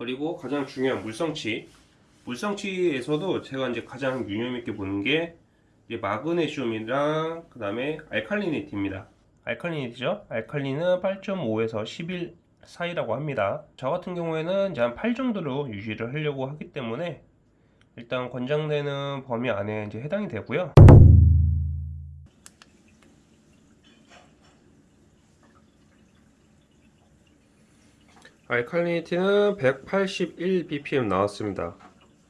그리고 가장 중요한 물성치. 물성치에서도 제가 이제 가장 유념 있게 보는 게 이제 마그네슘이랑 그 다음에 알칼리니티입니다. 알칼리니티죠? 알칼리는 8.5에서 11 사이라고 합니다. 저 같은 경우에는 이제 한 8 정도로 유지를 하려고 하기 때문에 일단 권장되는 범위 안에 이제 해당이 되고요. 알칼리니티는 181 ppm 나왔습니다.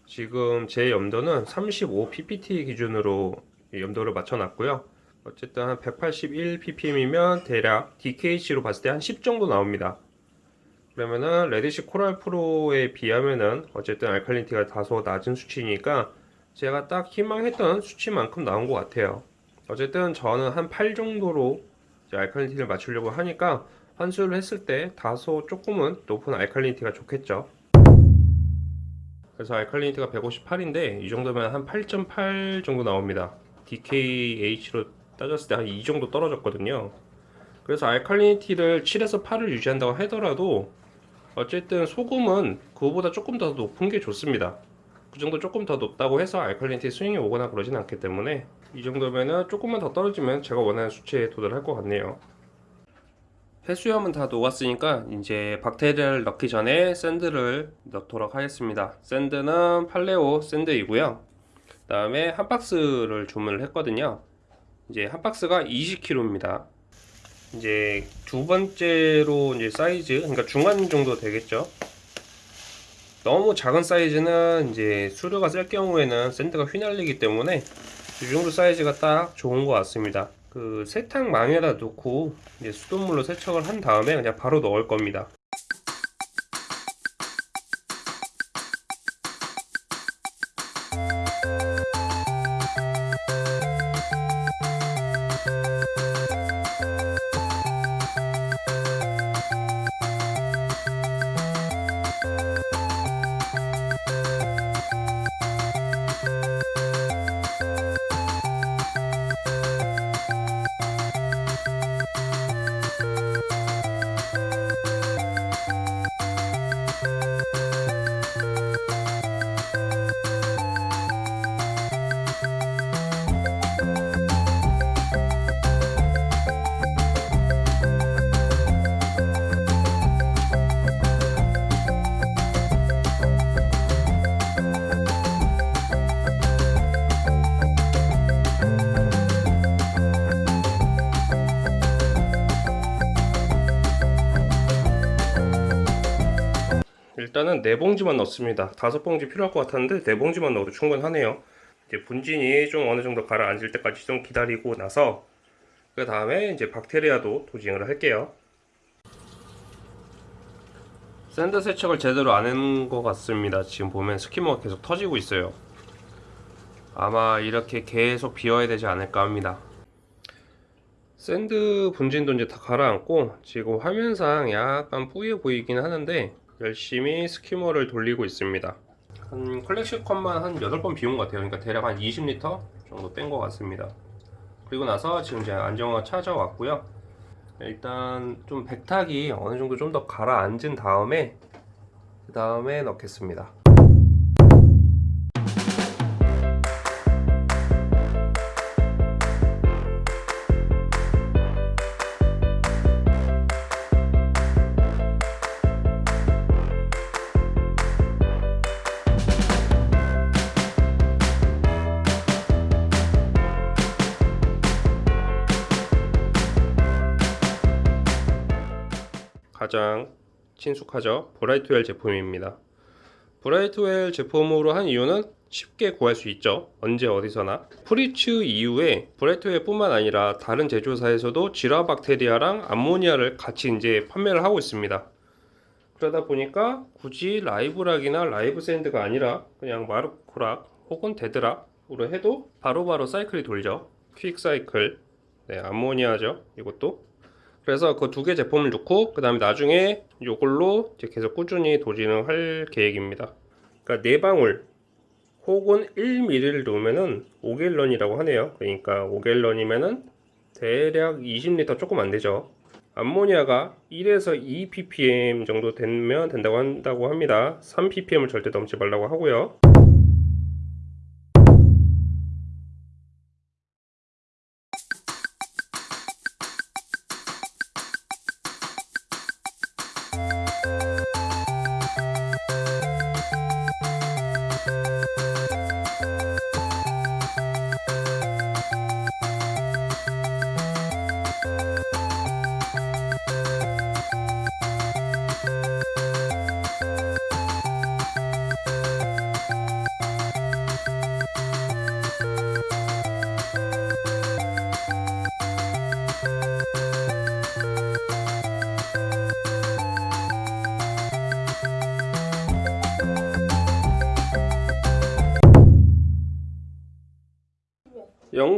지금 제 염도는 35 ppt 기준으로 염도를 맞춰 놨고요. 어쨌든 한 181 ppm이면 대략 DKH로 봤을 때 한 10 정도 나옵니다. 그러면은 Red Sea Coral Pro에 비하면은 어쨌든 알칼리니티가 다소 낮은 수치니까 제가 딱 희망했던 수치만큼 나온 것 같아요. 어쨌든 저는 한 8 정도로 알칼리니티를 맞추려고 하니까 환수를 했을 때 다소 조금은 높은 알칼리니티가 좋겠죠. 그래서 알칼리니티가 158인데 이 정도면 한 8.8 정도 나옵니다. DKH로 따졌을 때 한 이 정도 떨어졌거든요. 그래서 알칼리니티를 7에서 8을 유지한다고 하더라도 어쨌든 소금은 그거보다 조금 더 높은 게 좋습니다. 그 정도 조금 더 높다고 해서 알칼리니티 스윙이 오거나 그러진 않기 때문에 이 정도면은 조금만 더 떨어지면 제가 원하는 수치에 도달할 것 같네요. 해수염은 다 녹았으니까 이제 박테리아를 넣기 전에 sand를 넣도록 하겠습니다. sand는 팔레오 sand이고요. 그 다음에 한 박스를 주문을 했거든요. 이제 한 박스가 20kg입니다. 이제 두 번째로 이제 사이즈, 그러니까 중간 정도 되겠죠. 너무 작은 사이즈는 이제 수류가 셀 경우에는 sand가 휘날리기 때문에 이 정도 사이즈가 딱 좋은 것 같습니다. 그 세탁망에다 놓고 이제 수돗물로 세척을 한 다음에 그냥 바로 넣을 겁니다. 일단은 네 봉지만 넣습니다. 다섯 봉지 필요할 것 같았는데 네 봉지만 넣어도 충분하네요. 이제 분진이 좀 어느 정도 가라앉을 때까지 좀 기다리고 나서 그 다음에 이제 박테리아도 dosing을 할게요. sand 세척을 제대로 안 한 것 같습니다. 지금 보면 skimmer가 계속 터지고 있어요. 아마 이렇게 계속 비워야 되지 않을까 합니다. sand 분진도 이제 다 가라앉고 지금 화면상 약간 뿌여 보이긴 하는데 열심히 skimmer를 돌리고 있습니다. 한 collection cup만 한 8번 비운 것 같아요. 그러니까 대략 한 20리터 정도 뺀 것 같습니다. 그리고 나서 지금 이제 안정화가 찾아왔고요. 일단 좀 백탁이 어느 정도 좀 더 가라앉은 다음에 그 다음에 넣겠습니다. 가장 친숙하죠. 브라이트웰 제품입니다. 브라이트웰 제품으로 한 이유는 쉽게 구할 수 있죠. 언제 어디서나. 프리츠 이후에 브라이트웰 뿐만 아니라 다른 제조사에서도 질화박테리아랑 암모니아를 같이 이제 판매를 하고 있습니다. 그러다 보니까 굳이 live rock이나 live sand가 아니라 그냥 Marco Rock 혹은 dead rock으로 해도 바로바로 사이클이 돌죠. quick cycle. 네, 암모니아죠. 이것도 그래서 그 두 개 제품을 넣고 그 다음에 나중에 이걸로 계속 꾸준히 도진을 할 계획입니다 그러니까 네 방울 혹은 1ml를 넣으면은 5갤런이라고 하네요 그러니까 5갤런이면은 대략 20리터 조금 안 되죠 암모니아가 1에서 2 ppm 정도 되면 된다고 한다고 합니다. 3 ppm을 절대 넘지 말라고 하고요.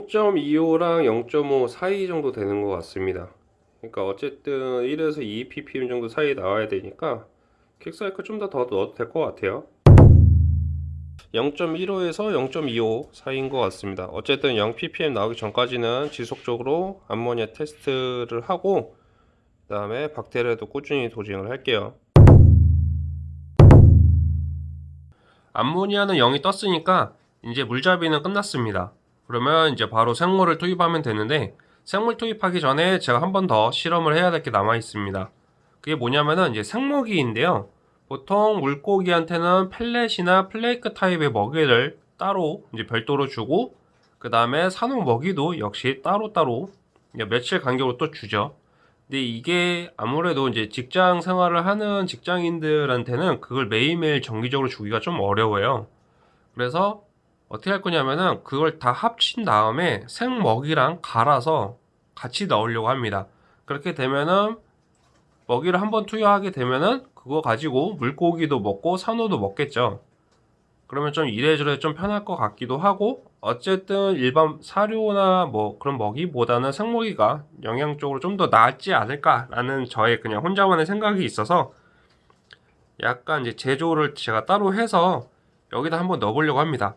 0.25랑 0.5 사이 정도 되는 것 같습니다. 그러니까 어쨌든 1에서 2 ppm 정도 사이 나와야 되니까 킥사이클 좀 더 더 넣어도 될 것 같아요. 0.15에서 0.25 사이인 것 같습니다. 어쨌든 0 ppm 나오기 전까지는 지속적으로 암모니아 테스트를 하고 그 다음에 박테리아도 꾸준히 도징을 할게요. 암모니아는 0이 떴으니까 이제 물잡이는 끝났습니다. 그러면 이제 바로 생물을 투입하면 되는데 생물 투입하기 전에 제가 한 번 더 실험을 해야 될 게 남아 있습니다. 그게 뭐냐면은 이제 생먹이인데요. 보통 물고기한테는 펠렛이나 플레이크 타입의 먹이를 따로 이제 별도로 주고 그 다음에 산호 먹이도 역시 따로따로 며칠 간격으로 또 주죠. 근데 이게 아무래도 이제 직장 생활을 하는 직장인들한테는 그걸 매일매일 정기적으로 주기가 좀 어려워요. 그래서 어떻게 할 거냐면은 그걸 다 합친 다음에 생먹이랑 갈아서 같이 넣으려고 합니다. 그렇게 되면은 먹이를 한번 투여하게 되면은 그거 가지고 물고기도 먹고 산호도 먹겠죠. 그러면 좀 이래저래 좀 편할 것 같기도 하고 어쨌든 일반 사료나 뭐 그런 먹이보다는 생먹이가 영양적으로 좀 더 낫지 않을까라는 저의 그냥 혼자만의 생각이 있어서 약간 이제 제조를 제가 따로 해서 여기다 한번 넣어보려고 합니다.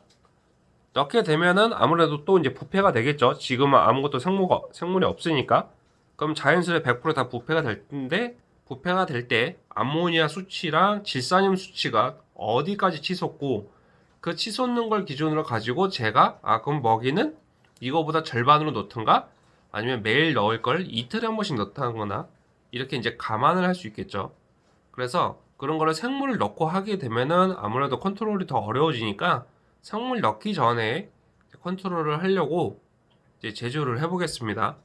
넣게 되면은 아무래도 또 이제 부패가 되겠죠. 지금은 아무것도 생물, 생물이 없으니까. 그럼 자연스레 100%다 부패가 될 텐데, 부패가 될 때 암모니아 수치랑 질산염 수치가 어디까지 치솟고, 그 치솟는 걸 기준으로 가지고 제가, 아, 그럼 먹이는 이거보다 절반으로 넣던가, 아니면 매일 넣을 걸 이틀에 한 번씩 넣다거나, 이렇게 이제 감안을 할 수 있겠죠. 그래서 그런 거를 생물을 넣고 하게 되면은 아무래도 컨트롤이 더 어려워지니까 생물 넣기 전에 컨트롤을 하려고 이제 제조를 해보겠습니다.